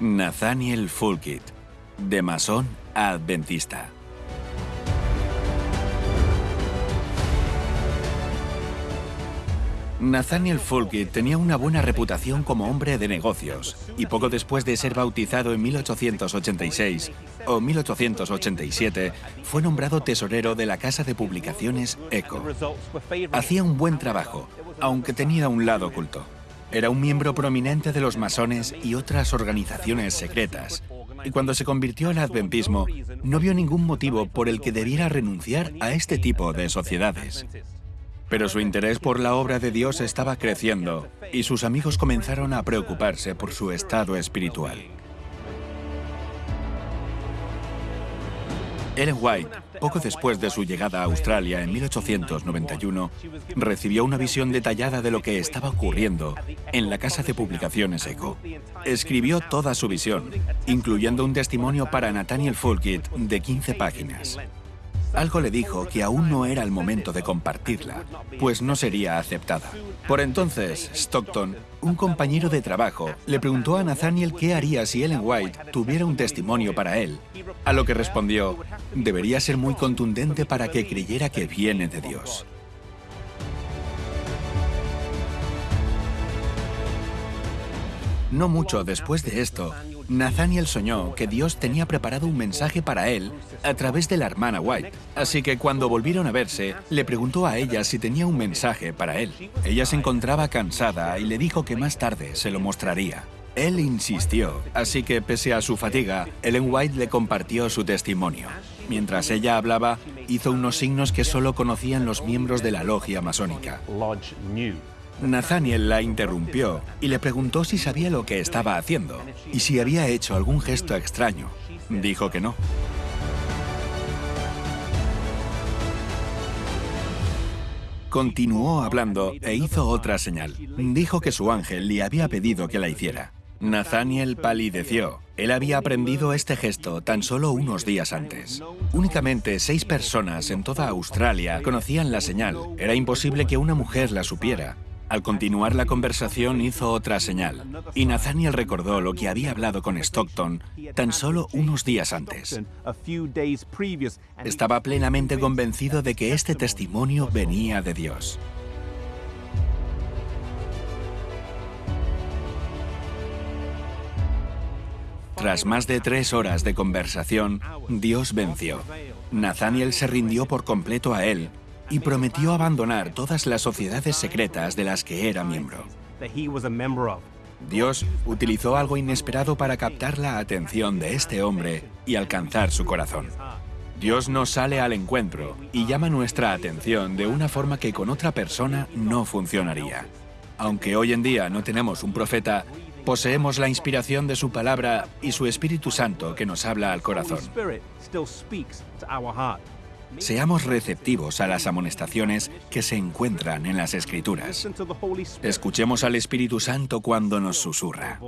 Nathaniel Fulkit, de masón adventista. Nathaniel Fulkit tenía una buena reputación como hombre de negocios y poco después de ser bautizado en 1886 o 1887 fue nombrado tesorero de la casa de publicaciones ECO. Hacía un buen trabajo, aunque tenía un lado oculto. Era un miembro prominente de los masones y otras organizaciones secretas, y cuando se convirtió al adventismo no vio ningún motivo por el que debiera renunciar a este tipo de sociedades. Pero su interés por la obra de Dios estaba creciendo y sus amigos comenzaron a preocuparse por su estado espiritual. Ellen White, poco después de su llegada a Australia en 1891, recibió una visión detallada de lo que estaba ocurriendo en la casa de publicaciones ECO. Escribió toda su visión, incluyendo un testimonio para Nathaniel Fulkit de 15 páginas. Algo le dijo que aún no era el momento de compartirla, pues no sería aceptada. Por entonces, Stockton, un compañero de trabajo, le preguntó a Nathaniel qué haría si Ellen White tuviera un testimonio para él, a lo que respondió, debería ser muy contundente para que creyera que viene de Dios. No mucho después de esto, Nathaniel soñó que Dios tenía preparado un mensaje para él a través de la hermana White. Así que cuando volvieron a verse, le preguntó a ella si tenía un mensaje para él. Ella se encontraba cansada y le dijo que más tarde se lo mostraría. Él insistió, así que pese a su fatiga, Ellen White le compartió su testimonio. Mientras ella hablaba, hizo unos signos que solo conocían los miembros de la logia masónica. Nathaniel la interrumpió y le preguntó si sabía lo que estaba haciendo y si había hecho algún gesto extraño. Dijo que no. Continuó hablando e hizo otra señal. Dijo que su ángel le había pedido que la hiciera. Nathaniel palideció. Él había aprendido este gesto tan solo unos días antes. Únicamente seis personas en toda Australia conocían la señal. Era imposible que una mujer la supiera. Al continuar la conversación hizo otra señal, y Nathaniel recordó lo que había hablado con Stockton tan solo unos días antes. Estaba plenamente convencido de que este testimonio venía de Dios. Tras más de tres horas de conversación, Dios venció. Nathaniel se rindió por completo a él y prometió abandonar todas las sociedades secretas de las que era miembro. Dios utilizó algo inesperado para captar la atención de este hombre y alcanzar su corazón. Dios nos sale al encuentro y llama nuestra atención de una forma que con otra persona no funcionaría. Aunque hoy en día no tenemos un profeta, poseemos la inspiración de su palabra y su Espíritu Santo que nos habla al corazón. Seamos receptivos a las amonestaciones que se encuentran en las Escrituras. Escuchemos al Espíritu Santo cuando nos susurra.